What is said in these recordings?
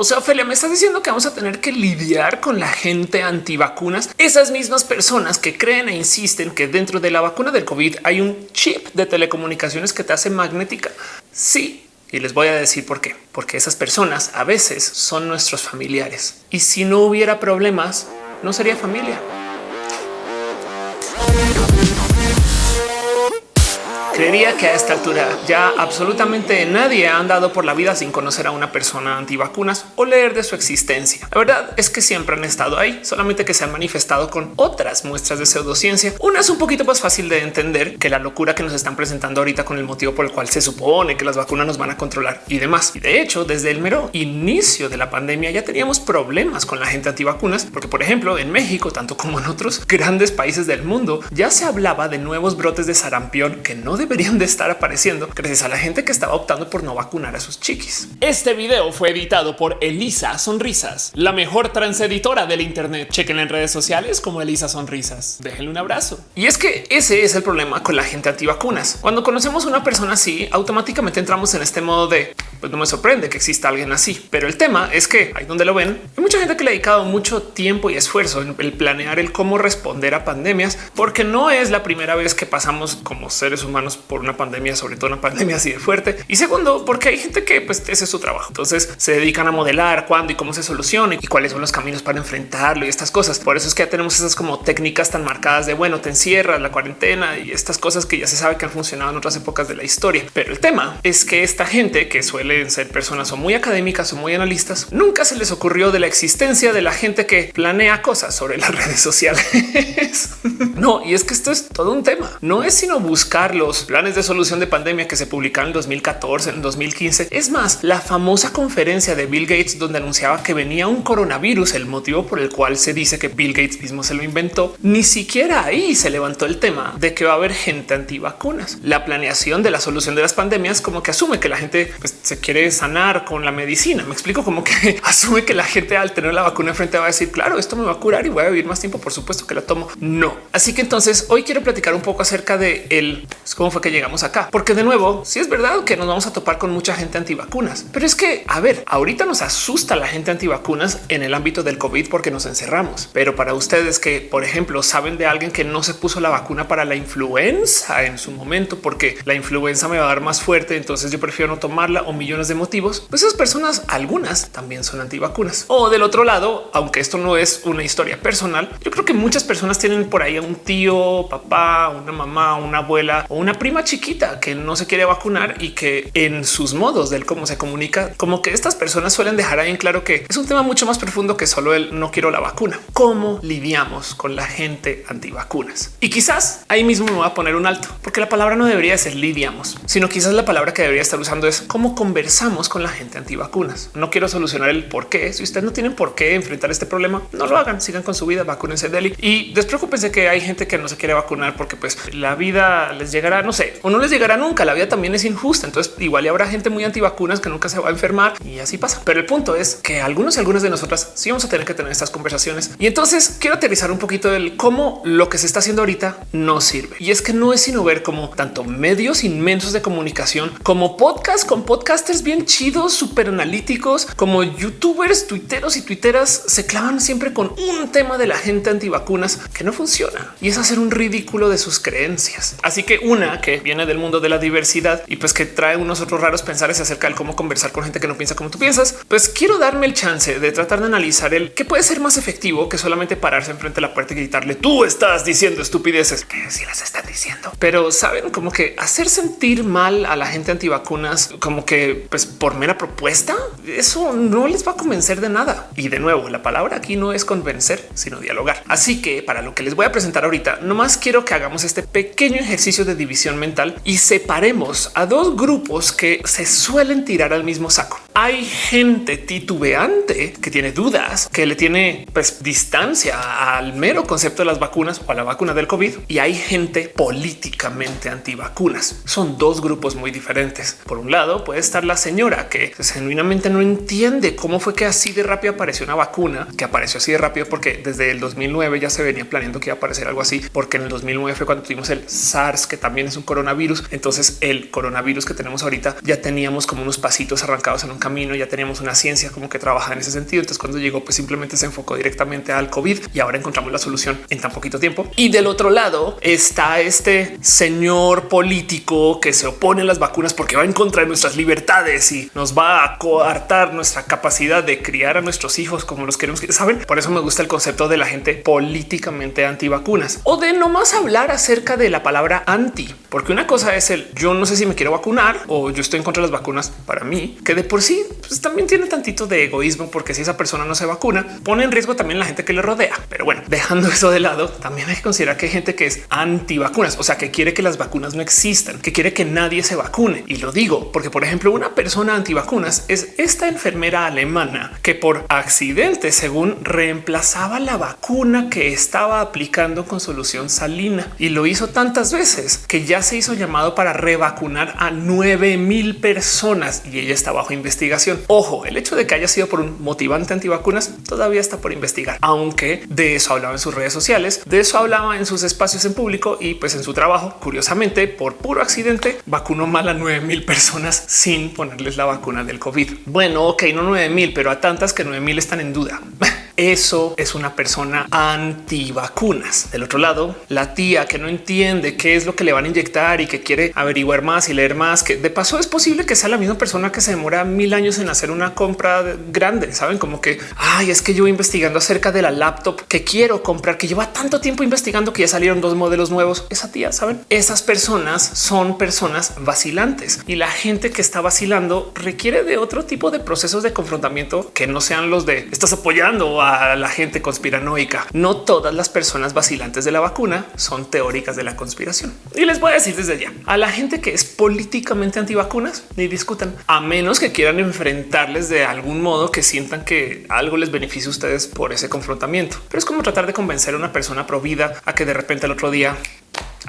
O sea, Ophelia, me estás diciendo que vamos a tener que lidiar con la gente antivacunas, esas mismas personas que creen e insisten que dentro de la vacuna del COVID hay un chip de telecomunicaciones que te hace magnética. Sí, y les voy a decir por qué. Porque esas personas a veces son nuestros familiares. Y si no hubiera problemas, no sería familia. Creería que a esta altura ya absolutamente nadie ha andado por la vida sin conocer a una persona antivacunas o leer de su existencia. La verdad es que siempre han estado ahí, solamente que se han manifestado con otras muestras de pseudociencia. Una es un poquito más fácil de entender que la locura que nos están presentando ahorita con el motivo por el cual se supone que las vacunas nos van a controlar y demás. Y de hecho, desde el mero inicio de la pandemia ya teníamos problemas con la gente antivacunas, porque por ejemplo en México, tanto como en otros grandes países del mundo, ya se hablaba de nuevos brotes de sarampión que no deberían de estar apareciendo gracias a la gente que estaba optando por no vacunar a sus chiquis. Este video fue editado por Elisa Sonrisas, la mejor transeditora del Internet. Chequen en redes sociales como Elisa Sonrisas. Déjenle un abrazo. Y es que ese es el problema con la gente antivacunas. Cuando conocemos a una persona así, automáticamente entramos en este modo de pues no me sorprende que exista alguien así. Pero el tema es que ahí donde lo ven, hay mucha gente que le ha dedicado mucho tiempo y esfuerzo en el planear el cómo responder a pandemias, porque no es la primera vez que pasamos como seres humanos por una pandemia, sobre todo una pandemia así de fuerte. Y segundo, porque hay gente que pues ese es su trabajo. Entonces se dedican a modelar cuándo y cómo se soluciona y cuáles son los caminos para enfrentarlo y estas cosas. Por eso es que ya tenemos esas como técnicas tan marcadas de bueno, te encierras la cuarentena y estas cosas que ya se sabe que han funcionado en otras épocas de la historia. Pero el tema es que esta gente que suelen ser personas o muy académicas o muy analistas, nunca se les ocurrió de la existencia de la gente que planea cosas sobre las redes sociales. no, y es que esto es todo un tema. No es sino buscar los planes de solución de pandemia que se publicaron en 2014, en 2015. Es más, la famosa conferencia de Bill Gates donde anunciaba que venía un coronavirus, el motivo por el cual se dice que Bill Gates mismo se lo inventó. Ni siquiera ahí se levantó el tema de que va a haber gente antivacunas. La planeación de la solución de las pandemias como que asume que la gente pues, se quiere sanar con la medicina. Me explico como que asume que la gente al tener la vacuna enfrente va a decir, claro, esto me va a curar y voy a vivir más tiempo. Por supuesto que la tomo. No. Así que entonces hoy quiero platicar un poco acerca de el pues, cómo fue que llegamos acá, porque de nuevo, si sí es verdad que nos vamos a topar con mucha gente antivacunas, pero es que a ver, ahorita nos asusta la gente antivacunas en el ámbito del COVID porque nos encerramos. Pero para ustedes que, por ejemplo, saben de alguien que no se puso la vacuna para la influenza en su momento, porque la influenza me va a dar más fuerte, entonces yo prefiero no tomarla o millones de motivos, pues esas personas, algunas también son antivacunas. O del otro lado, aunque esto no es una historia personal, yo creo que muchas personas tienen por ahí a un tío, papá, una mamá, una abuela o una prima chiquita que no se quiere vacunar y que en sus modos del cómo se comunica, como que estas personas suelen dejar ahí en claro que es un tema mucho más profundo que solo el no quiero la vacuna. ¿Cómo lidiamos con la gente antivacunas? Y quizás ahí mismo me voy a poner un alto, porque la palabra no debería ser lidiamos, sino quizás la palabra que debería estar usando es cómo conversamos con la gente antivacunas. No quiero solucionar el por qué. Si ustedes no tienen por qué enfrentar este problema, no lo hagan, sigan con su vida, vacúnense de él y despreocúpense que hay gente que no se quiere vacunar porque pues la vida les llegará, no sé, o no les llegará nunca. La vida también es injusta. Entonces igual habrá gente muy antivacunas que nunca se va a enfermar y así pasa. Pero el punto es que algunos y algunas de nosotras sí vamos a tener que tener estas conversaciones. Y entonces quiero aterrizar un poquito del cómo lo que se está haciendo ahorita no sirve. Y es que no es sino ver como tanto medios inmensos de comunicación como podcast con podcasters bien chidos, súper analíticos, como youtubers, tuiteros y tuiteras se clavan siempre con un tema de la gente antivacunas que no funciona y es hacer un ridículo de sus creencias. Así que una que viene del mundo de la diversidad y pues que trae unos otros raros pensares acerca de cómo conversar con gente que no piensa como tú piensas, pues quiero darme el chance de tratar de analizar el que puede ser más efectivo que solamente pararse enfrente de la puerta y gritarle tú estás diciendo estupideces que si las están diciendo, pero saben como que hacer sentir mal a la gente antivacunas como que pues por mera propuesta, eso no les va a convencer de nada. Y de nuevo, la palabra aquí no es convencer, sino dialogar. Así que para lo que les voy a presentar ahorita, nomás quiero que hagamos este pequeño ejercicio de división mental y separemos a dos grupos que se suelen tirar al mismo saco. Hay gente titubeante que tiene dudas, que le tiene pues, distancia al mero concepto de las vacunas o a la vacuna del COVID y hay gente políticamente antivacunas. Son dos grupos muy diferentes. Por un lado puede estar la señora que genuinamente no entiende cómo fue que así de rápido apareció una vacuna que apareció así de rápido porque desde el 2009 ya se venía planeando que iba a aparecer algo así porque en el 2009 fue cuando tuvimos el SARS que también es un coronavirus. Entonces el coronavirus que tenemos ahorita ya teníamos como unos pasitos arrancados en un camino, ya teníamos una ciencia como que trabaja en ese sentido. Entonces cuando llegó pues simplemente se enfocó directamente al COVID y ahora encontramos la solución en tan poquito tiempo. Y del otro lado está este señor político que se opone a las vacunas porque va en contra de nuestras libertades y nos va a coartar nuestra capacidad de criar a nuestros hijos como los queremos. Saben, por eso me gusta el concepto de la gente políticamente antivacunas o de no más hablar acerca de la palabra anti, porque una cosa es el yo no sé si me quiero vacunar o yo estoy en contra de las vacunas para mí, que de por sí pues, también tiene tantito de egoísmo, porque si esa persona no se vacuna, pone en riesgo también la gente que le rodea. Pero bueno, dejando eso de lado, también hay que considerar que hay gente que es anti vacunas, o sea, que quiere que las vacunas no existan, que quiere que nadie se vacune. Y lo digo porque, por ejemplo, una persona anti vacunas es esta enfermera alemana que por accidente, según reemplazaba la vacuna que estaba aplicando con solución salina y lo hizo tantas veces que ya se hizo llamado para revacunar a 9 mil personas y ella está bajo investigación. Ojo, el hecho de que haya sido por un motivante antivacunas todavía está por investigar, aunque de eso hablaba en sus redes sociales, de eso hablaba en sus espacios en público y pues en su trabajo. Curiosamente, por puro accidente, vacunó mal a 9 mil personas sin ponerles la vacuna del COVID. Bueno, ok, no 9 mil, pero a tantas que 9 mil están en duda. Eso es una persona antivacunas. Del otro lado, la tía que no entiende qué es lo que le van a inyectar y que quiere averiguar más y leer más, que de paso es posible que sea la misma persona que se demora mil años en hacer una compra grande. Saben como que ay, es que yo investigando acerca de la laptop que quiero comprar, que lleva tanto tiempo investigando que ya salieron dos modelos nuevos. Esa tía, saben, esas personas son personas vacilantes y la gente que está vacilando requiere de otro tipo de procesos de confrontamiento que no sean los de estás apoyando a la gente conspiranoica. No todas las personas vacilantes de la vacuna son teóricas de la conspiración. Y les voy a decir desde ya a la gente que es políticamente antivacunas ni discutan, a menos que quieran enfrentarles de algún modo que sientan que algo les beneficia a ustedes por ese confrontamiento. Pero es como tratar de convencer a una persona provida a que de repente el otro día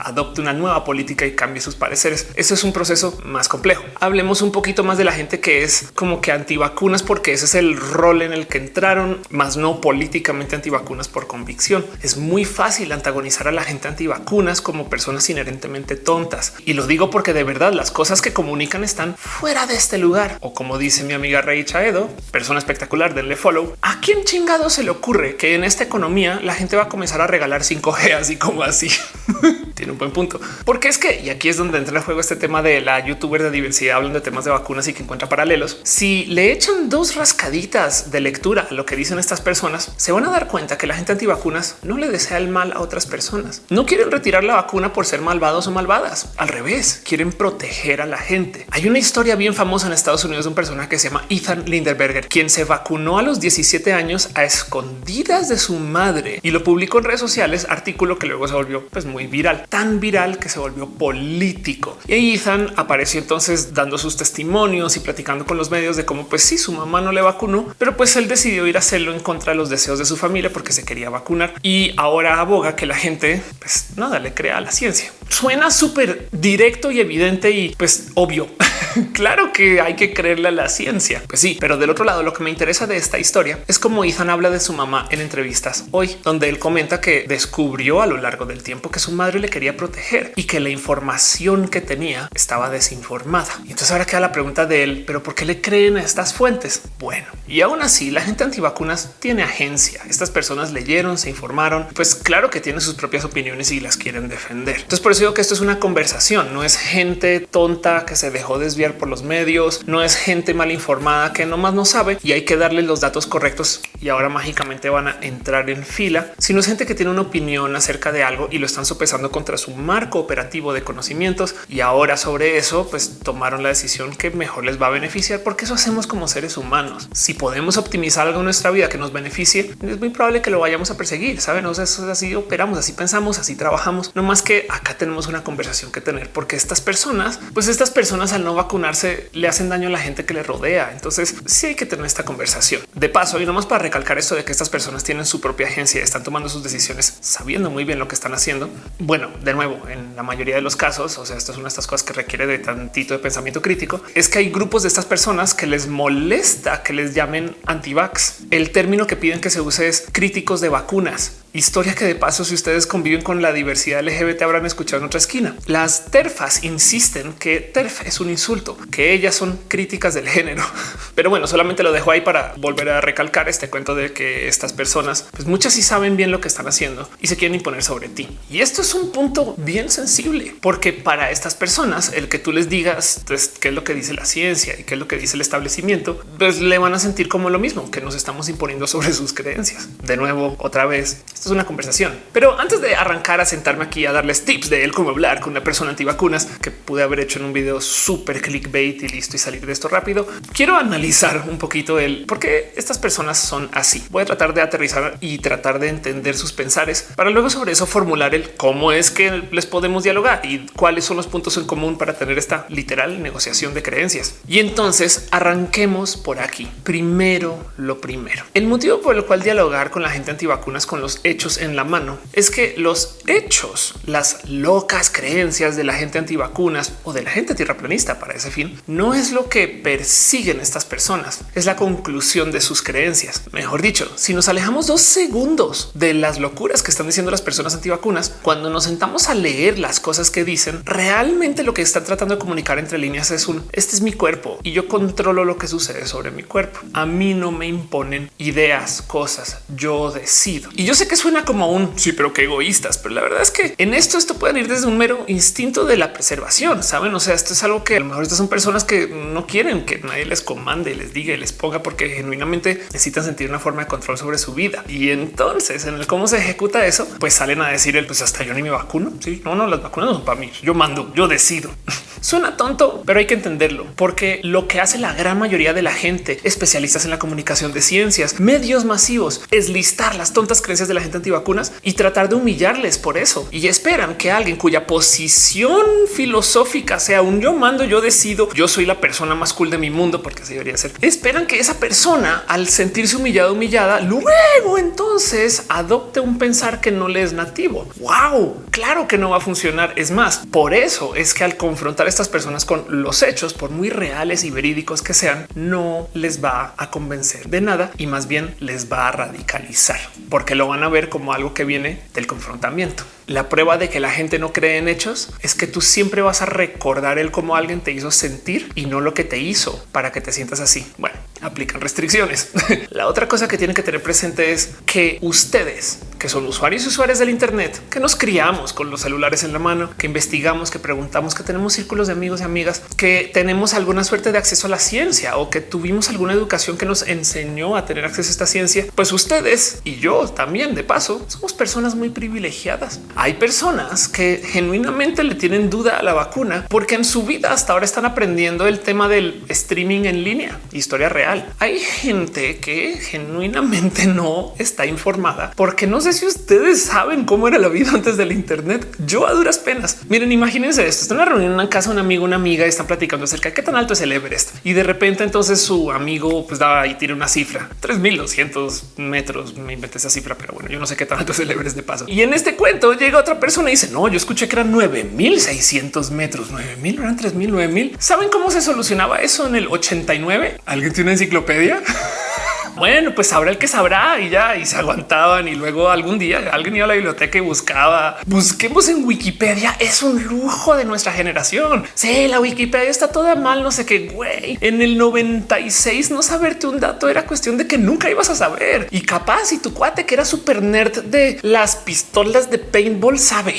adopte una nueva política y cambie sus pareceres. Eso es un proceso más complejo. Hablemos un poquito más de la gente que es como que antivacunas, porque ese es el rol en el que entraron, más no políticamente antivacunas por convicción. Es muy fácil antagonizar a la gente antivacunas como personas inherentemente tontas. Y lo digo porque de verdad las cosas que comunican están fuera de este lugar. O como dice mi amiga Rey Chaedo, persona espectacular, denle follow. ¿A quién chingado se le ocurre que en esta economía la gente va a comenzar a regalar 5G así como así? Un buen punto. Porque es que, y aquí es donde entra en juego este tema de la youtuber de diversidad, hablando de temas de vacunas y que encuentra paralelos. Si le echan dos rascaditas de lectura a lo que dicen estas personas, se van a dar cuenta que la gente antivacunas no le desea el mal a otras personas. No quieren retirar la vacuna por ser malvados o malvadas. Al revés, quieren proteger a la gente. Hay una historia bien famosa en Estados Unidos de un personaje que se llama Ethan Linderberger, quien se vacunó a los 17 años a escondidas de su madre y lo publicó en redes sociales, artículo que luego se volvió pues, muy viral tan viral que se volvió político. Y Ethan apareció entonces dando sus testimonios y platicando con los medios de cómo pues sí, su mamá no le vacunó, pero pues él decidió ir a hacerlo en contra de los deseos de su familia porque se quería vacunar y ahora aboga que la gente pues nada le crea a la ciencia. Suena súper directo y evidente y pues obvio. claro que hay que creerle a la ciencia. Pues sí, pero del otro lado lo que me interesa de esta historia es como Ethan habla de su mamá en entrevistas hoy, donde él comenta que descubrió a lo largo del tiempo que su madre le quería proteger y que la información que tenía estaba desinformada. Y entonces ahora queda la pregunta de él, pero ¿por qué le creen a estas fuentes? Bueno, y aún así la gente antivacunas tiene agencia. Estas personas leyeron, se informaron, pues claro que tienen sus propias opiniones y las quieren defender. Entonces por eso digo que esto es una conversación, no es gente tonta que se dejó desviar por los medios, no es gente mal informada que nomás no sabe y hay que darle los datos correctos y ahora mágicamente van a entrar en fila, sino es gente que tiene una opinión acerca de algo y lo están sopesando contra su marco operativo de conocimientos y ahora sobre eso pues tomaron la decisión que mejor les va a beneficiar porque eso hacemos como seres humanos. Si podemos optimizar algo en nuestra vida que nos beneficie, es muy probable que lo vayamos a perseguir. Saben, o sea, así operamos, así pensamos, así trabajamos. No más que acá tenemos una conversación que tener porque estas personas, pues estas personas al no vacunarse le hacen daño a la gente que le rodea. Entonces sí hay que tener esta conversación de paso y nomás para recalcar esto de que estas personas tienen su propia agencia, están tomando sus decisiones sabiendo muy bien lo que están haciendo. Bueno, de nuevo, en la mayoría de los casos, o sea, esto es una de estas cosas que requiere de tantito de pensamiento crítico, es que hay grupos de estas personas que les molesta que les llamen antivax. El término que piden que se use es críticos de vacunas Historia que de paso, si ustedes conviven con la diversidad LGBT, habrán escuchado en otra esquina. Las terfas insisten que terf es un insulto, que ellas son críticas del género. Pero bueno, solamente lo dejo ahí para volver a recalcar este cuento de que estas personas, pues muchas sí saben bien lo que están haciendo y se quieren imponer sobre ti. Y esto es un punto bien sensible, porque para estas personas, el que tú les digas pues, qué es lo que dice la ciencia y qué es lo que dice el establecimiento, pues le van a sentir como lo mismo, que nos estamos imponiendo sobre sus creencias. De nuevo, otra vez, esto es una conversación. Pero antes de arrancar a sentarme aquí a darles tips de él cómo hablar con una persona antivacunas que pude haber hecho en un video súper clickbait y listo y salir de esto rápido, quiero analizar un poquito el por qué estas personas son así. Voy a tratar de aterrizar y tratar de entender sus pensares para luego sobre eso formular el cómo es que les podemos dialogar y cuáles son los puntos en común para tener esta literal negociación de creencias. Y entonces arranquemos por aquí. Primero, lo primero. El motivo por el cual dialogar con la gente antivacunas con los hechos en la mano es que los hechos, las locas creencias de la gente antivacunas o de la gente tierraplanista para ese fin, no es lo que persiguen estas personas, es la conclusión de sus creencias. Mejor dicho, si nos alejamos dos segundos de las locuras que están diciendo las personas antivacunas, cuando nos sentamos a leer las cosas que dicen, realmente lo que están tratando de comunicar entre líneas es un este es mi cuerpo y yo controlo lo que sucede sobre mi cuerpo. A mí no me imponen ideas, cosas, yo decido. Y yo sé que suena como un sí, pero qué egoístas. Pero la verdad es que en esto esto puede ir desde un mero instinto de la preservación. Saben? O sea, esto es algo que a lo mejor estas son personas que no quieren que nadie les comande, les diga y les ponga porque genuinamente necesitan sentir una forma de control sobre su vida. Y entonces en el cómo se ejecuta eso, pues salen a decir el pues hasta yo ni me vacuno. Sí, no, no, las vacunas no son para mí. Yo mando, yo decido. Suena tonto, pero hay que entenderlo porque lo que hace la gran mayoría de la gente, especialistas en la comunicación de ciencias, medios masivos, es listar las tontas creencias de la gente antivacunas y tratar de humillarles por eso. Y esperan que alguien cuya posición filosófica sea un yo mando, yo decido, yo soy la persona más cool de mi mundo, porque así debería ser. Esperan que esa persona, al sentirse humillada, humillada, luego entonces adopte un pensar que no le es nativo. Wow, claro que no va a funcionar. Es más, por eso es que al confrontar a estas personas con los hechos, por muy reales y verídicos que sean, no les va a convencer de nada y más bien les va a radicalizar porque lo van a ver como algo que viene del confrontamiento. La prueba de que la gente no cree en hechos es que tú siempre vas a recordar el cómo alguien te hizo sentir y no lo que te hizo para que te sientas así. Bueno, aplican restricciones. la otra cosa que tienen que tener presente es que ustedes, que son usuarios y usuarios del Internet, que nos criamos con los celulares en la mano, que investigamos, que preguntamos, que tenemos círculos de amigos y amigas, que tenemos alguna suerte de acceso a la ciencia o que tuvimos alguna educación que nos enseñó a tener acceso a esta ciencia, pues ustedes y yo también de paso somos personas muy privilegiadas hay personas que genuinamente le tienen duda a la vacuna porque en su vida hasta ahora están aprendiendo el tema del streaming en línea, historia real. Hay gente que genuinamente no está informada porque no sé si ustedes saben cómo era la vida antes del Internet. Yo a duras penas. Miren, imagínense esto. Está en una reunión en una casa, un amigo, una amiga y están platicando acerca de qué tan alto es el Everest y de repente entonces su amigo pues da y tiene una cifra 3200 metros. Me inventé esa cifra, pero bueno, yo no sé qué tan alto es el Everest de paso. Y en este cuento otra persona y dice no, yo escuché que eran 9600 metros, 9000 eran 3000, 9000. ¿Saben cómo se solucionaba eso en el 89? ¿Alguien tiene una enciclopedia? bueno, pues sabrá el que sabrá y ya y se aguantaban y luego algún día alguien iba a la biblioteca y buscaba. Busquemos en Wikipedia. Es un lujo de nuestra generación. Sí, la Wikipedia está toda mal, no sé qué güey. En el 96 no saberte un dato era cuestión de que nunca ibas a saber y capaz y tu cuate que era súper nerd de las pistolas de paintball sabe.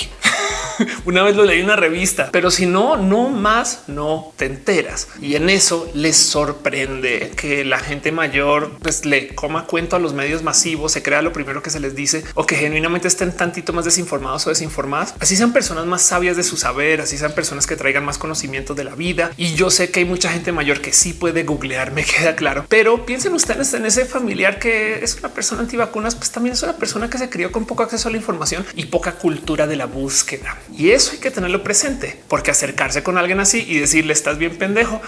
una vez lo leí en una revista, pero si no, no más no te enteras. Y en eso les sorprende que la gente mayor pues le coma cuento a los medios masivos, se crea lo primero que se les dice o que genuinamente estén tantito más desinformados o desinformadas. Así sean personas más sabias de su saber, así sean personas que traigan más conocimiento de la vida. Y yo sé que hay mucha gente mayor que sí puede googlear, me queda claro, pero piensen ustedes en ese familiar que es una persona antivacunas, pues también es una persona que se crió con poco acceso a la información y poca cultura de la búsqueda. Y eso hay que tenerlo presente, porque acercarse con alguien así y decirle estás bien pendejo,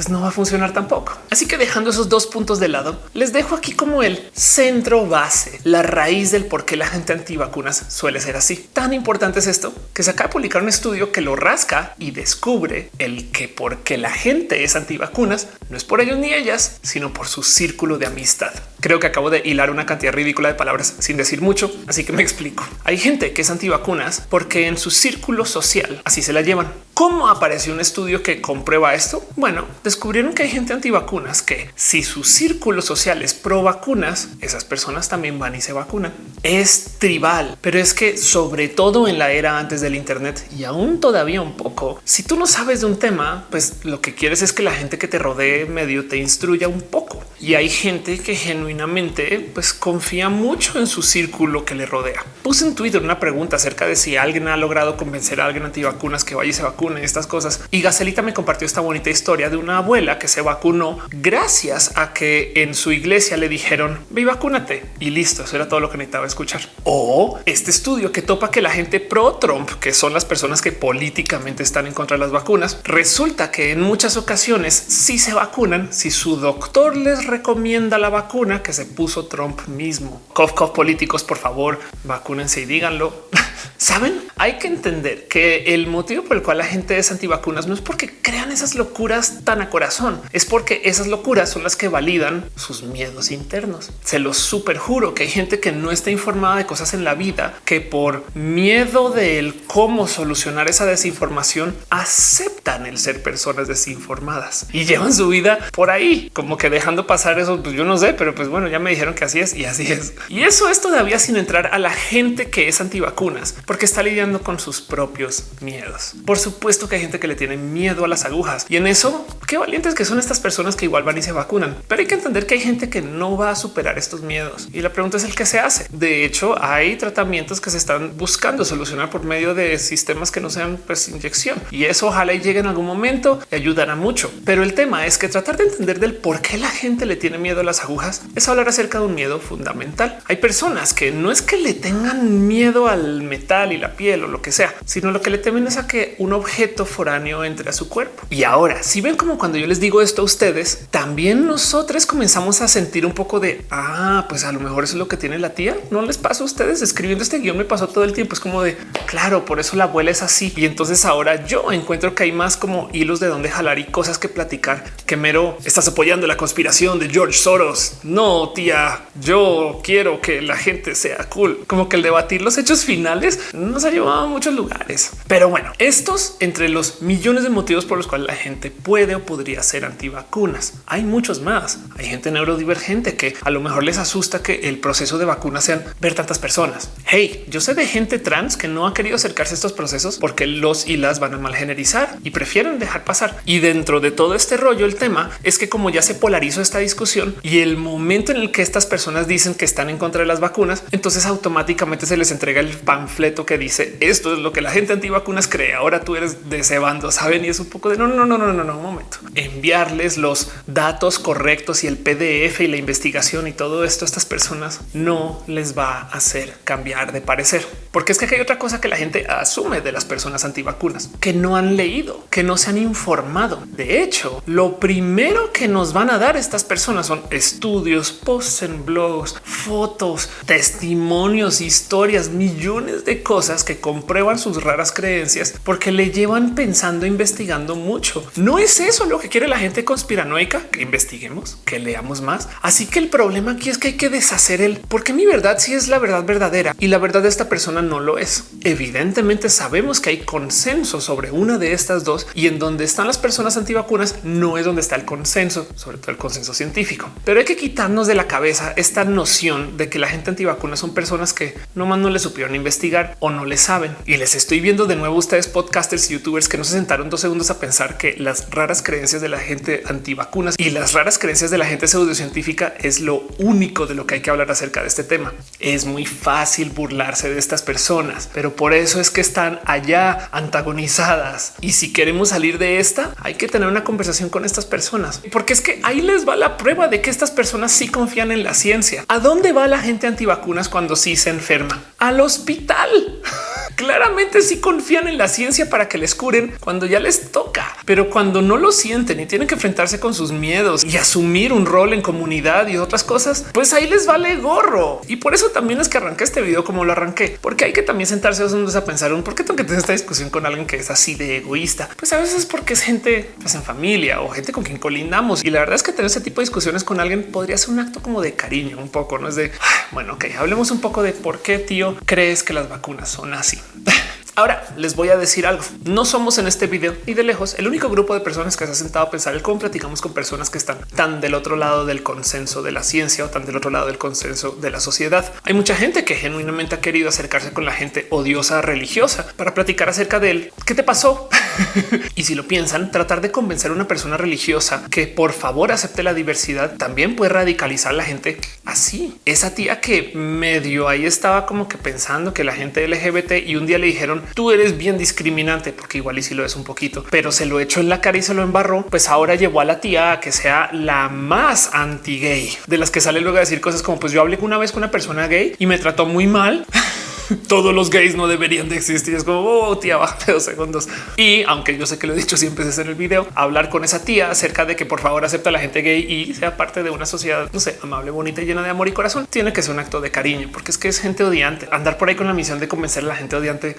pues no va a funcionar tampoco. Así que dejando esos dos puntos de lado, les dejo aquí como el centro base, la raíz del por qué la gente antivacunas suele ser así. Tan importante es esto que se acaba de publicar un estudio que lo rasca y descubre el que porque la gente es antivacunas no es por ellos ni ellas, sino por su círculo de amistad. Creo que acabo de hilar una cantidad ridícula de palabras sin decir mucho, así que me explico. Hay gente que es antivacunas porque en su círculo social así se la llevan. ¿Cómo apareció un estudio que comprueba esto? Bueno, descubrieron que hay gente antivacunas que si su círculo social es pro vacunas, esas personas también van y se vacunan. Es tribal, pero es que sobre todo en la era antes del Internet y aún todavía un poco, si tú no sabes de un tema, pues lo que quieres es que la gente que te rodee medio te instruya un poco. Y hay gente que genuinamente pues confía mucho en su círculo que le rodea. Puse en Twitter una pregunta acerca de si alguien ha logrado convencer a alguien antivacunas que vaya y se vacune estas cosas. Y Gacelita me compartió esta bonita historia de una abuela que se vacunó gracias a que en su iglesia le dijeron ve vacúnate y listo. Eso era todo lo que necesitaba escuchar. O este estudio que topa que la gente pro Trump, que son las personas que políticamente están en contra de las vacunas, resulta que en muchas ocasiones si se vacunan, si su doctor les recomienda la vacuna que se puso Trump mismo. Cof, cof, políticos, por favor, vacúnense y díganlo. Saben, hay que entender que el motivo por el cual la gente es antivacunas no es porque crean esas locuras tan a corazón, es porque esas locuras son las que validan sus miedos internos. Se los super juro que hay gente que no está informada de cosas en la vida que por miedo del cómo solucionar esa desinformación aceptan el ser personas desinformadas y llevan su vida por ahí, como que dejando pasar eso. Pues yo no sé, pero pues bueno, ya me dijeron que así es y así es. Y eso es todavía sin entrar a la gente que es antivacunas, porque está lidiando con sus propios miedos. Por supuesto que hay gente que le tiene miedo a las agujas y en eso qué valientes que son estas personas que igual van y se vacunan. Pero hay que entender que hay gente que no va a superar estos miedos y la pregunta es el que se hace. De hecho, hay tratamientos que se están buscando solucionar por medio de sistemas que no sean pues inyección y eso ojalá llegue en algún momento y ayudará mucho. Pero el tema es que tratar de entender del por qué la gente le tiene miedo a las agujas es hablar acerca de un miedo fundamental. Hay personas que no es que le tengan miedo al metal y la piel o lo que sea, sino lo que le temen es a que un objeto foráneo entre a su cuerpo. Y ahora, si ven como cuando yo les digo esto a ustedes, también nosotros comenzamos a sentir un poco de ah, pues a lo mejor eso es lo que tiene la tía. No les pasa a ustedes escribiendo este guion, me pasó todo el tiempo. Es como de claro, por eso la abuela es así. Y entonces ahora yo encuentro que hay más como hilos de dónde jalar y cosas que platicar que mero estás apoyando la conspiración de George Soros. No, tía, yo quiero que la gente sea cool. Como que el debatir los hechos finales nos ha llevado a muchos lugares. Pero bueno, estos entre los millones de motivos por los cuales la gente puede o podría ser antivacunas. Hay muchos más. Hay gente neurodivergente que a lo mejor les asusta que el proceso de vacuna sean ver tantas personas. Hey, yo sé de gente trans que no ha querido acercarse a estos procesos porque los y las van a mal generizar y prefieren dejar pasar. Y dentro de todo este rollo, el tema es que como ya se polarizó esta discusión y el momento en el que estas personas dicen que están en contra de las vacunas, entonces automáticamente se les entrega el panfleto que dice esto es lo que la gente antivacunas cree. Ahora tú eres de ese bando, saben? Y es un poco de no, no, no, no, no, no, un momento. Enviarles los datos correctos y el PDF y la investigación y todo esto a estas personas no les va a hacer cambiar de parecer, porque es que hay otra cosa que la gente asume de las personas antivacunas que no han leído, que no se han informado. De hecho, lo primero que nos van a dar estas personas son estudios, posts en blogs, fotos, testimonios, historias, millones de cosas que comprueban sus raras creencias porque le llevan pensando, investigando mucho. No es eso lo que quiere la gente conspiranoica, que investiguemos, que leamos más. Así que el problema aquí es que hay que deshacer el porque mi verdad sí es la verdad verdadera y la verdad de esta persona no lo es. Evidentemente sabemos que hay consenso sobre una de estas dos y en donde están las personas antivacunas no es donde está el consenso, sobre todo el consenso científico. Pero hay que quitarnos de la cabeza esta noción de que la gente antivacunas son personas que nomás no le supieron investigar o no le saben. Y les estoy viendo de nuevo ustedes podcasters youtubers que no se sentaron dos segundos a pensar que las raras creencias de la gente antivacunas y las raras creencias de la gente pseudocientífica es lo único de lo que hay que hablar acerca de este tema. Es muy fácil burlarse de estas personas, pero por eso es que están allá antagonizadas. Y si queremos salir de esta, hay que tener una conversación con estas personas, porque es que ahí les va la prueba de que estas personas sí confían en la ciencia. ¿A dónde va la gente antivacunas cuando sí se enferma? Al hospital. claramente sí confían en la ciencia para que les curen cuando ya les toca, pero cuando no lo sienten y tienen que enfrentarse con sus miedos y asumir un rol en comunidad y otras cosas, pues ahí les vale gorro. Y por eso también es que arranqué este video como lo arranqué, porque hay que también sentarse a pensar un por qué tengo que tener esta discusión con alguien que es así de egoísta. Pues a veces es porque es gente pues, en familia o gente con quien colindamos. Y la verdad es que tener ese tipo de discusiones con alguien podría ser un acto como de cariño, un poco, no es de bueno, ok, hablemos un poco de por qué tío crees que las vacunas son así. Ahora les voy a decir algo. No somos en este video ni de lejos el único grupo de personas que se ha sentado a pensar el cómo platicamos con personas que están tan del otro lado del consenso de la ciencia o tan del otro lado del consenso de la sociedad. Hay mucha gente que genuinamente ha querido acercarse con la gente odiosa religiosa para platicar acerca de él. ¿Qué te pasó? y si lo piensan, tratar de convencer a una persona religiosa que por favor acepte la diversidad también puede radicalizar a la gente así. Esa tía que medio ahí estaba como que pensando que la gente LGBT y un día le dijeron tú eres bien discriminante, porque igual y si lo es un poquito, pero se lo echó en la cara y se lo embarró, pues ahora llevó a la tía a que sea la más anti gay de las que sale luego a decir cosas como pues yo hablé una vez con una persona gay y me trató muy mal. todos los gays no deberían de existir. Es como oh, tía, baja dos segundos. Y aunque yo sé que lo he dicho siempre es en el video, hablar con esa tía acerca de que por favor acepta a la gente gay y sea parte de una sociedad, no sé, amable, bonita llena de amor y corazón, tiene que ser un acto de cariño, porque es que es gente odiante. Andar por ahí con la misión de convencer a la gente odiante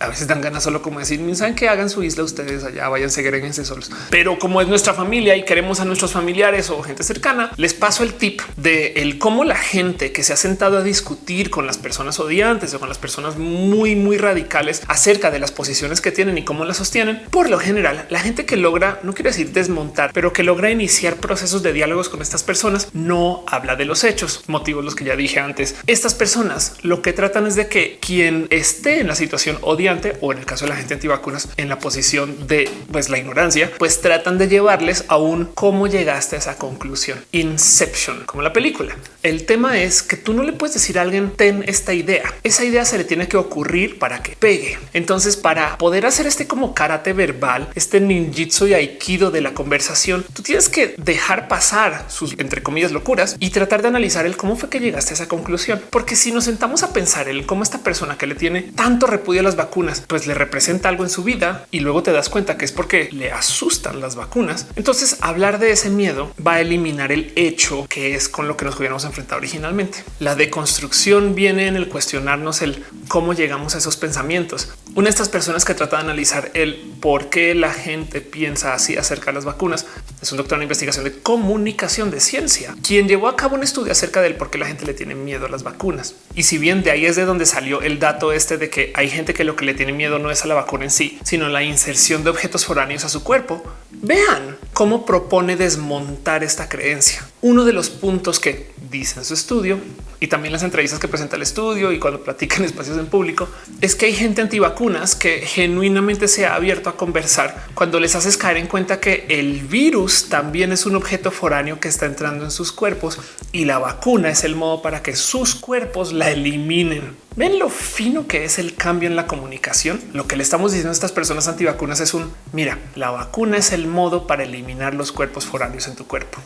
a veces dan ganas solo como decir, saben que hagan su isla ustedes allá, vayan, segreguense solos. Pero como es nuestra familia y queremos a nuestros familiares o gente cercana, les paso el tip de el cómo la gente que se ha sentado a discutir con las personas odiantes o con las personas muy, muy radicales acerca de las posiciones que tienen y cómo las sostienen. Por lo general, la gente que logra, no quiero decir desmontar, pero que logra iniciar procesos de diálogos con estas personas no habla de los hechos, motivos los que ya dije antes. Estas personas lo que tratan es de que quien esté en la situación odiante o en el caso de la gente antivacunas en la posición de pues la ignorancia, pues tratan de llevarles a un cómo llegaste a esa conclusión. Inception, como la película. El tema es que tú no le puedes decir a alguien ten esta idea. Esa idea se le tiene que ocurrir para que pegue. Entonces, para poder hacer este como karate verbal, este ninjitsu y aikido de la conversación, tú tienes que dejar pasar sus entre comillas locuras y tratar de analizar el cómo fue que llegaste a esa conclusión. Porque si nos sentamos a pensar el cómo esta persona que le tiene tanto repudio a las vacunas pues le representa algo en su vida y luego te das cuenta que es porque le asustan las vacunas. Entonces hablar de ese miedo va a eliminar el hecho que es con lo que nos hubiéramos enfrentado originalmente. La deconstrucción viene en el cuestionarnos el cómo llegamos a esos pensamientos. Una de estas personas que trata de analizar el por qué la gente piensa así acerca de las vacunas es un doctor en investigación de comunicación de ciencia, quien llevó a cabo un estudio acerca del por qué la gente le tiene miedo a las vacunas. Y si bien de ahí es de donde salió el dato este de que hay gente que lo que le tiene miedo no es a la vacuna en sí, sino la inserción de objetos foráneos a su cuerpo. Vean cómo propone desmontar esta creencia. Uno de los puntos que dice en su estudio y también las entrevistas que presenta el estudio y cuando platican espacios en público es que hay gente antivacunas que genuinamente se ha abierto a conversar cuando les haces caer en cuenta que el virus también es un objeto foráneo que está entrando en sus cuerpos y la vacuna es el modo para que sus cuerpos la eliminen. Ven lo fino que es el cambio en la comunicación. Lo que le estamos diciendo a estas personas antivacunas es un mira, la vacuna es el modo para eliminar los cuerpos foráneos en tu cuerpo.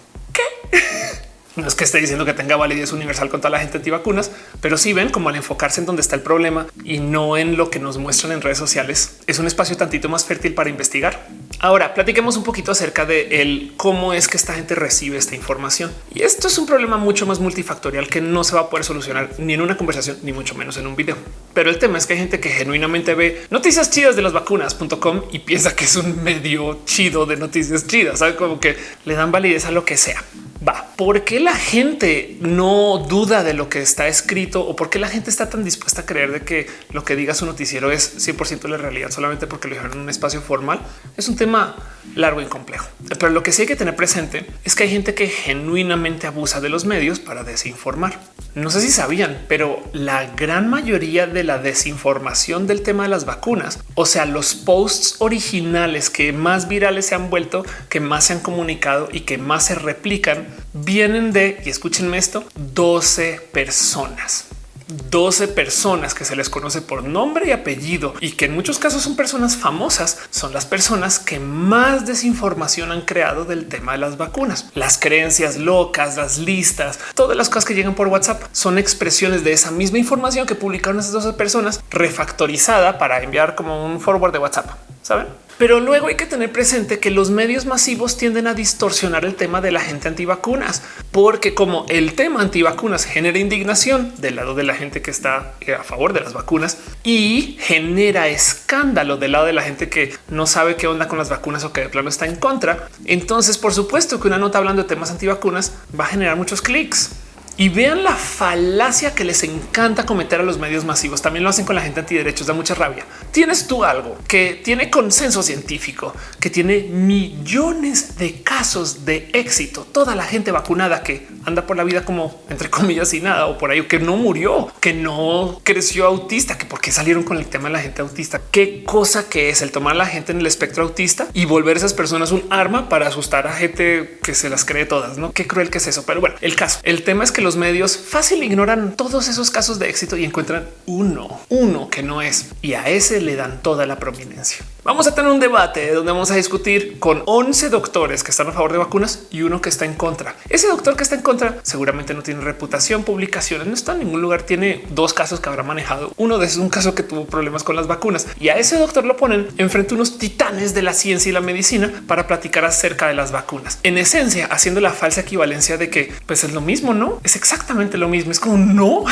No es que esté diciendo que tenga validez universal con toda la gente antivacunas, pero sí ven como al enfocarse en donde está el problema y no en lo que nos muestran en redes sociales, es un espacio tantito más fértil para investigar. Ahora platiquemos un poquito acerca de el cómo es que esta gente recibe esta información. Y esto es un problema mucho más multifactorial que no se va a poder solucionar ni en una conversación, ni mucho menos en un video. Pero el tema es que hay gente que genuinamente ve noticias chidas de las vacunas.com y piensa que es un medio chido de noticias chidas, sabe como que le dan validez a lo que sea va. ¿Por qué la gente no duda de lo que está escrito o por qué la gente está tan dispuesta a creer de que lo que diga su noticiero es 100% la realidad solamente porque lo dijeron en un espacio formal? Es un tema largo y complejo. Pero lo que sí hay que tener presente es que hay gente que genuinamente abusa de los medios para desinformar. No sé si sabían, pero la gran mayoría de la desinformación del tema de las vacunas, o sea, los posts originales que más virales se han vuelto, que más se han comunicado y que más se replican, vienen de, y escúchenme esto, 12 personas. 12 personas que se les conoce por nombre y apellido y que en muchos casos son personas famosas, son las personas que más desinformación han creado del tema de las vacunas. Las creencias locas, las listas, todas las cosas que llegan por WhatsApp son expresiones de esa misma información que publicaron esas 12 personas refactorizada para enviar como un forward de WhatsApp. Saben? Pero luego hay que tener presente que los medios masivos tienden a distorsionar el tema de la gente antivacunas, porque como el tema antivacunas genera indignación del lado de la gente que está eh, a favor de las vacunas y genera escándalo del lado de la gente que no sabe qué onda con las vacunas o que de plano está en contra. Entonces, por supuesto que una nota hablando de temas antivacunas va a generar muchos clics. Y vean la falacia que les encanta cometer a los medios masivos. También lo hacen con la gente antiderechos, da mucha rabia. Tienes tú algo que tiene consenso científico, que tiene millones de casos de éxito. Toda la gente vacunada que anda por la vida como entre comillas y nada o por ahí que no murió, que no creció autista, que porque salieron con el tema de la gente autista. Qué cosa que es el tomar a la gente en el espectro autista y volver a esas personas un arma para asustar a gente que se las cree todas. No qué cruel que es eso. Pero bueno, el caso, el tema es que los medios fácil ignoran todos esos casos de éxito y encuentran uno, uno que no es y a ese le dan toda la prominencia. Vamos a tener un debate donde vamos a discutir con 11 doctores que están a favor de vacunas y uno que está en contra. Ese doctor que está en contra seguramente no tiene reputación, publicaciones, no está en ningún lugar. Tiene dos casos que habrá manejado. Uno de esos es un caso que tuvo problemas con las vacunas y a ese doctor lo ponen enfrente unos titanes de la ciencia y la medicina para platicar acerca de las vacunas. En esencia, haciendo la falsa equivalencia de que pues es lo mismo, no exactamente lo mismo. Es como no,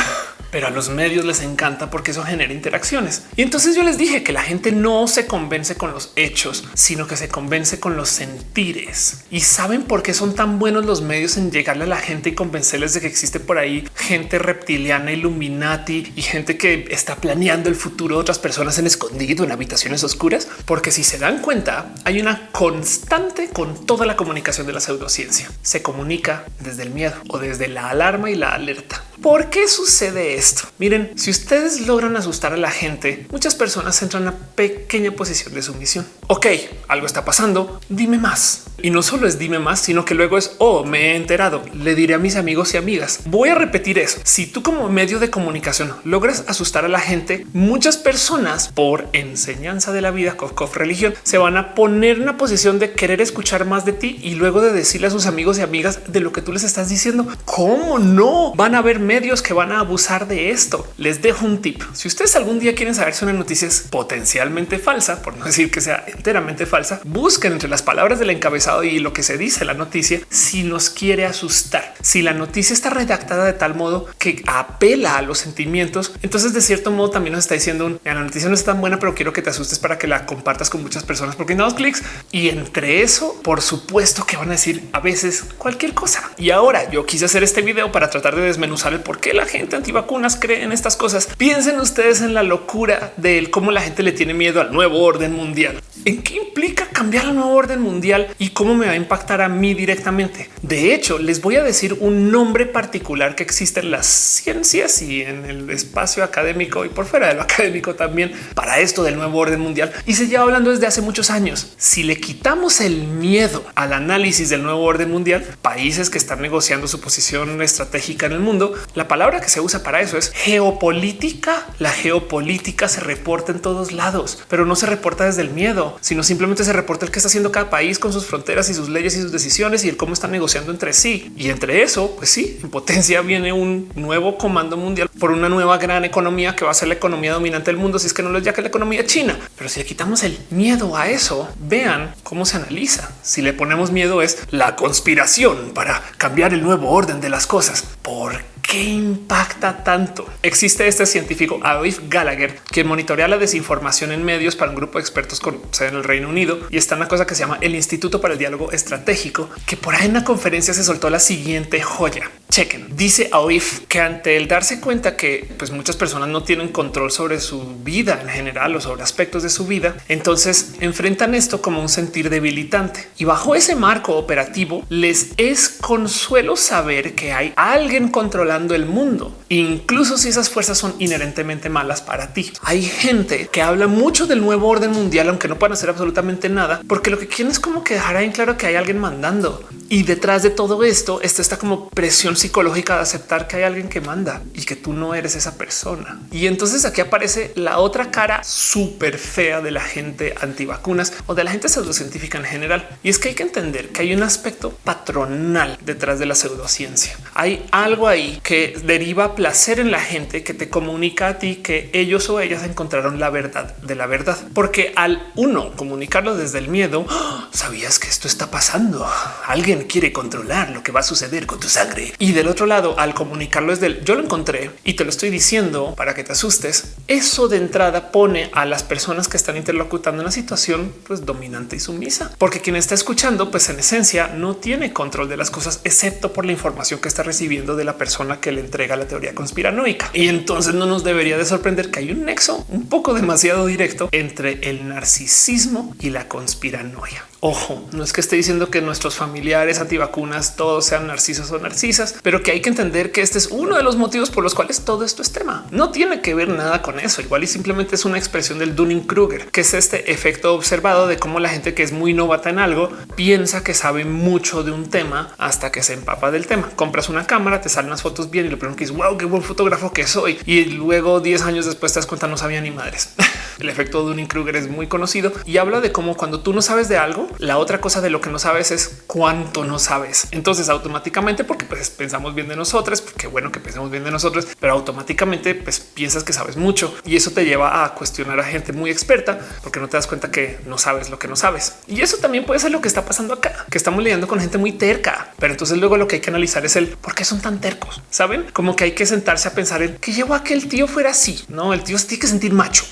pero a los medios les encanta porque eso genera interacciones. Y entonces yo les dije que la gente no se convence con los hechos, sino que se convence con los sentires. Y saben por qué son tan buenos los medios en llegarle a la gente y convencerles de que existe por ahí gente reptiliana, Illuminati y gente que está planeando el futuro de otras personas en escondido en habitaciones oscuras. Porque si se dan cuenta, hay una constante con toda la comunicación de la pseudociencia. Se comunica desde el miedo o desde la alarma y la alerta. ¿Por qué sucede esto? Miren, si ustedes logran asustar a la gente, muchas personas entran a pequeña posición de sumisión. Ok, algo está pasando, dime más. Y no solo es dime más, sino que luego es, oh, me he enterado, le diré a mis amigos y amigas. Voy a repetir eso. Si tú como medio de comunicación logras asustar a la gente, muchas personas por enseñanza de la vida, cof, religión, se van a poner en una posición de querer escuchar más de ti y luego de decirle a sus amigos y amigas de lo que tú les estás diciendo. ¿Cómo no? Van a haber medios que van a abusar de esto. Les dejo un tip. Si ustedes algún día quieren saber si una noticia es potencialmente falsa, por no decir que sea enteramente falsa, busquen entre las palabras del encabezado y lo que se dice la noticia si nos quiere asustar. Si la noticia está redactada de tal modo que apela a los sentimientos, entonces de cierto modo también nos está diciendo la noticia no es tan buena, pero quiero que te asustes para que la compartas con muchas personas porque no dos clics y entre eso, por supuesto que van a decir a veces cualquier cosa. Y ahora yo quise hacer este video para tratar de desmenuzar el por qué la gente antivacunas cree en estas cosas. Piensen ustedes en la locura de cómo la gente le tiene miedo al nuevo orden mundial. ¿En qué implica cambiar la nueva orden mundial y cómo me va a impactar a mí directamente? De hecho, les voy a decir un nombre particular que existe en las ciencias y en el espacio académico y por fuera de lo académico también para esto del nuevo orden mundial. Y se lleva hablando desde hace muchos años. Si le quitamos el miedo al análisis del nuevo orden mundial, países que están negociando su posición estratégica en el mundo, la palabra que se usa para eso es geopolítica. La geopolítica se reporta en todos lados, pero no se reporta desde el miedo, sino simplemente se reporta el que está haciendo cada país con sus fronteras y sus leyes y sus decisiones y el cómo están negociando entre sí. Y entre eso, pues sí, en potencia viene un nuevo comando mundial por una nueva gran economía que va a ser la economía dominante del mundo. Si es que no lo es ya que la economía china, pero si le quitamos el miedo a eso, vean cómo se analiza. Si le ponemos miedo es la conspiración para cambiar el nuevo orden de las cosas. ¿Por qué impacta tanto? Existe este científico Adolf Gallagher, quien monitorea la desinformación en medios para un grupo de expertos con sede en el Reino Unido y está en una cosa que se llama el Instituto para el Diálogo Estratégico, que por ahí en la conferencia se soltó la siguiente joya. Chequen, dice Aoif que ante el darse cuenta que pues muchas personas no tienen control sobre su vida en general o sobre aspectos de su vida, entonces enfrentan esto como un sentir debilitante y bajo ese marco operativo les es consuelo saber que hay alguien controlando el mundo, incluso si esas fuerzas son inherentemente malas para ti. Hay gente que habla mucho del nuevo orden mundial, aunque no puedan hacer absolutamente nada, porque lo que quieren es como que dejar en claro que hay alguien mandando y detrás de todo esto, esto está como presión psicológica de aceptar que hay alguien que manda y que tú no eres esa persona. Y entonces aquí aparece la otra cara súper fea de la gente antivacunas o de la gente pseudocientífica en general. Y es que hay que entender que hay un aspecto patronal detrás de la pseudociencia. Hay algo ahí que deriva placer en la gente que te comunica a ti que ellos o ellas encontraron la verdad de la verdad. Porque al uno comunicarlo desde el miedo, ¡Ah! sabías que esto está pasando. Alguien quiere controlar lo que va a suceder con tu sangre. Y del otro lado, al comunicarlo desde el yo lo encontré y te lo estoy diciendo para que te asustes, eso de entrada pone a las personas que están interlocutando en la situación pues dominante y sumisa, porque quien está escuchando, pues en esencia no tiene control de las cosas, excepto por la información que está recibiendo de la persona que le entrega la teoría conspiranoica. Y entonces no nos debería de sorprender que hay un nexo un poco demasiado directo entre el narcisismo y la conspiranoia. Ojo, no es que esté diciendo que nuestros familiares antivacunas todos sean narcisos o narcisas, pero que hay que entender que este es uno de los motivos por los cuales todo esto es tema. No tiene que ver nada con eso. Igual y simplemente es una expresión del Dunning-Kruger, que es este efecto observado de cómo la gente que es muy novata en algo piensa que sabe mucho de un tema hasta que se empapa del tema. Compras una cámara, te salen las fotos bien y lo primero que es wow, qué buen fotógrafo que soy. Y luego 10 años después te das cuenta no sabía ni madres. El efecto Dunning-Kruger es muy conocido y habla de cómo cuando tú no sabes de algo, la otra cosa de lo que no sabes es cuánto no sabes. Entonces automáticamente, porque pues, pensamos bien de nosotros, porque bueno que pensemos bien de nosotros, pero automáticamente pues, piensas que sabes mucho y eso te lleva a cuestionar a gente muy experta porque no te das cuenta que no sabes lo que no sabes. Y eso también puede ser lo que está pasando acá, que estamos lidiando con gente muy terca, pero entonces luego lo que hay que analizar es el por qué son tan tercos. Saben como que hay que sentarse a pensar en que llevó a que el tío fuera así. No, el tío tiene que sentir macho.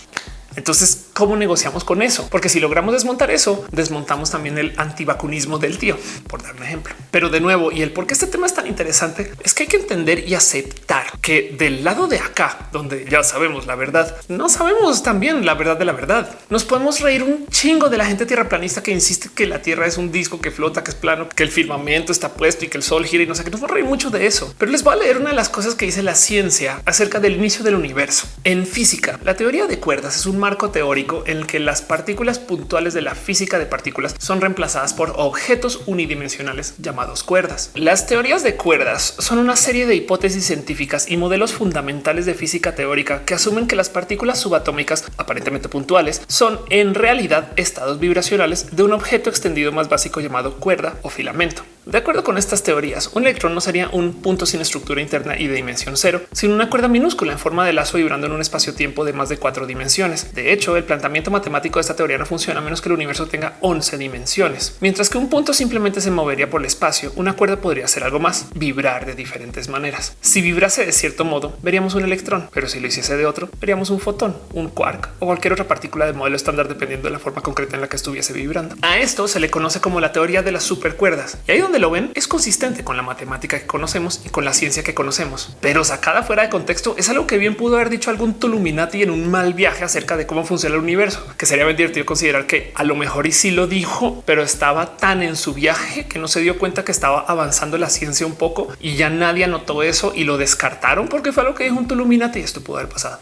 Entonces, ¿cómo negociamos con eso? Porque si logramos desmontar eso, desmontamos también el antivacunismo del tío, por dar un ejemplo. Pero de nuevo, y el por qué este tema es tan interesante, es que hay que entender y aceptar que del lado de acá, donde ya sabemos la verdad, no sabemos también la verdad de la verdad. Nos podemos reír un chingo de la gente tierraplanista que insiste que la Tierra es un disco que flota, que es plano, que el firmamento está puesto y que el sol gira y no sé qué. Nos va a reír mucho de eso. Pero les voy a leer una de las cosas que dice la ciencia acerca del inicio del universo. En física, la teoría de cuerdas es un marco teórico en el que las partículas puntuales de la física de partículas son reemplazadas por objetos unidimensionales llamados cuerdas. Las teorías de cuerdas son una serie de hipótesis científicas y modelos fundamentales de física teórica que asumen que las partículas subatómicas aparentemente puntuales son en realidad estados vibracionales de un objeto extendido más básico llamado cuerda o filamento. De acuerdo con estas teorías, un electrón no sería un punto sin estructura interna y de dimensión cero, sino una cuerda minúscula en forma de lazo vibrando en un espacio-tiempo de más de cuatro dimensiones. De hecho, el planteamiento matemático de esta teoría no funciona a menos que el universo tenga 11 dimensiones. Mientras que un punto simplemente se movería por el espacio, una cuerda podría ser algo más, vibrar de diferentes maneras. Si vibrase de cierto modo, veríamos un electrón, pero si lo hiciese de otro, veríamos un fotón, un quark o cualquier otra partícula de modelo estándar dependiendo de la forma concreta en la que estuviese vibrando. A esto se le conoce como la teoría de las supercuerdas. Y ahí donde lo ven es consistente con la matemática que conocemos y con la ciencia que conocemos, pero sacada fuera de contexto es algo que bien pudo haber dicho algún Tuluminati en un mal viaje acerca de cómo funciona el universo, que sería bien divertido considerar que a lo mejor y sí lo dijo, pero estaba tan en su viaje que no se dio cuenta que estaba avanzando la ciencia un poco y ya nadie anotó eso y lo descartaron porque fue lo que dijo un Tuluminati y esto pudo haber pasado.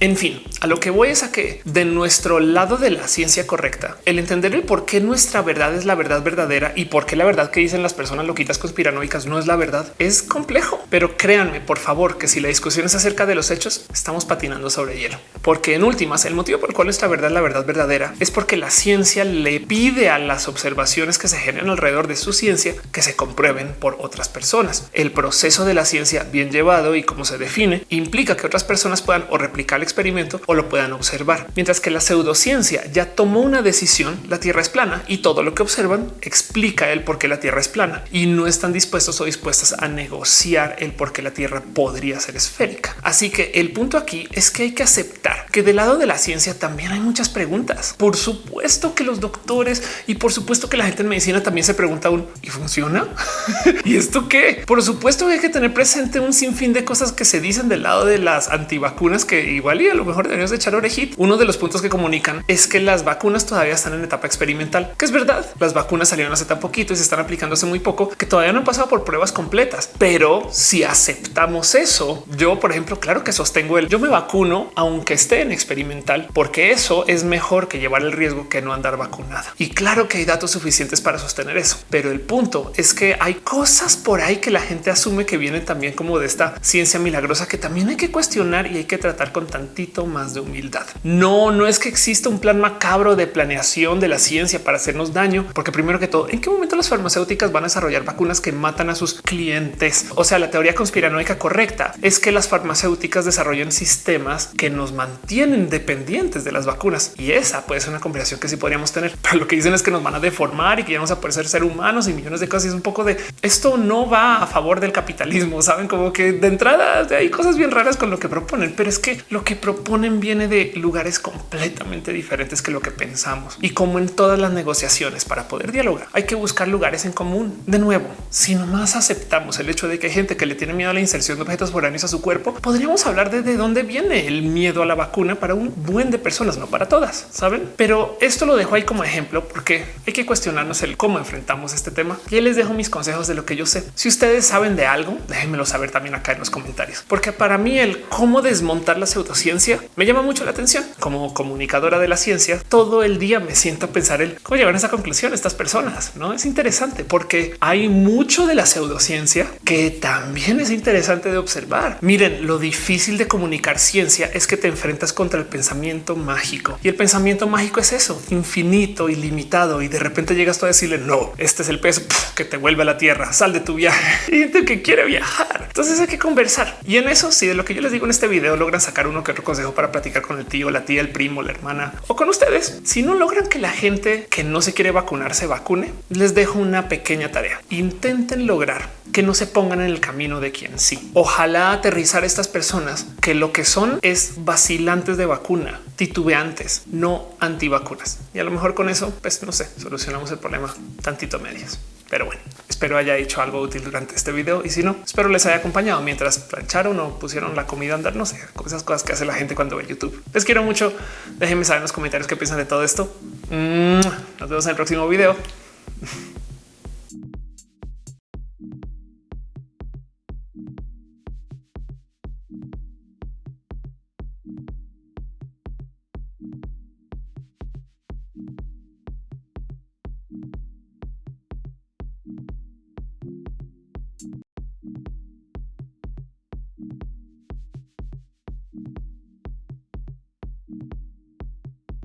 En fin, a lo que voy es a que de nuestro lado de la ciencia correcta, el entender el por qué nuestra verdad es la verdad verdadera y por qué la verdad que dicen las personas loquitas conspiranoicas no es la verdad es complejo. Pero créanme, por favor, que si la discusión es acerca de los hechos, estamos patinando sobre hielo. Porque en últimas, el motivo por el cual nuestra verdad es la verdad verdadera es porque la ciencia le pide a las observaciones que se generan alrededor de su ciencia que se comprueben por otras personas. El proceso de la ciencia bien llevado y cómo se define implica que otras personas puedan o replicar experimento o lo puedan observar. Mientras que la pseudociencia ya tomó una decisión, la Tierra es plana y todo lo que observan explica el por qué la Tierra es plana y no están dispuestos o dispuestas a negociar el por qué la Tierra podría ser esférica. Así que el punto aquí es que hay que aceptar que del lado de la ciencia también hay muchas preguntas. Por supuesto que los doctores y por supuesto que la gente en medicina también se pregunta un y funciona. y esto qué? Por supuesto que hay que tener presente un sinfín de cosas que se dicen del lado de las antivacunas que igual y a lo mejor deberíamos de echar orejita. Uno de los puntos que comunican es que las vacunas todavía están en etapa experimental, que es verdad. Las vacunas salieron hace tan poquito y se están aplicando hace muy poco que todavía no han pasado por pruebas completas. Pero si aceptamos eso, yo, por ejemplo, claro que sostengo el yo me vacuno aunque esté fe en experimental, porque eso es mejor que llevar el riesgo que no andar vacunada. Y claro que hay datos suficientes para sostener eso, pero el punto es que hay cosas por ahí que la gente asume que vienen también como de esta ciencia milagrosa que también hay que cuestionar y hay que tratar con tantito más de humildad. No, no es que exista un plan macabro de planeación de la ciencia para hacernos daño, porque primero que todo, ¿en qué momento las farmacéuticas van a desarrollar vacunas que matan a sus clientes? O sea, la teoría conspiranoica correcta es que las farmacéuticas desarrollen sistemas que nos mantienen dependientes de las vacunas y esa puede ser una conversación que sí podríamos tener. Pero lo que dicen es que nos van a deformar y que ya vamos a poder ser, ser humanos y millones de cosas. Y es un poco de esto no va a favor del capitalismo. Saben como que de entrada hay cosas bien raras con lo que proponen, pero es que lo que proponen viene de lugares completamente diferentes que lo que pensamos. Y como en todas las negociaciones para poder dialogar, hay que buscar lugares en común. De nuevo, si nomás aceptamos el hecho de que hay gente que le tiene miedo a la inserción de objetos foráneos a su cuerpo, podríamos hablar de, de dónde viene el miedo a la vacuna para un buen de personas, no para todas, saben? Pero esto lo dejo ahí como ejemplo porque hay que cuestionarnos el cómo enfrentamos este tema. Y les dejo mis consejos de lo que yo sé. Si ustedes saben de algo, déjenmelo saber también acá en los comentarios, porque para mí el cómo desmontar la pseudociencia me llama mucho la atención. Como comunicadora de la ciencia, todo el día me siento a pensar el cómo llegar a esa conclusión estas personas. No es interesante porque hay mucho de la pseudociencia que también es interesante de observar. Miren, lo difícil de comunicar ciencia es que te enfrentas contra el pensamiento mágico y el pensamiento mágico es eso, infinito, ilimitado. Y de repente llegas tú a decirle no, este es el peso que te vuelve a la tierra, sal de tu viaje y gente que quiere viajar. Entonces hay que conversar. Y en eso, si de lo que yo les digo en este video logran sacar uno que otro consejo para platicar con el tío, la tía, el primo, la hermana o con ustedes, si no logran que la gente que no se quiere vacunar se vacune, les dejo una pequeña tarea. Intenten lograr que no se pongan en el camino de quien sí. Ojalá aterrizar estas personas que lo que son es vacilantes de vacuna, titubeantes, no antivacunas. Y a lo mejor con eso, pues no sé, solucionamos el problema tantito medias. Pero bueno, espero haya hecho algo útil durante este video y si no, espero les haya acompañado mientras plancharon o pusieron la comida a andar, no sé, esas cosas que hace la gente cuando ve YouTube. Les quiero mucho. Déjenme saber en los comentarios qué piensan de todo esto. Nos vemos en el próximo video.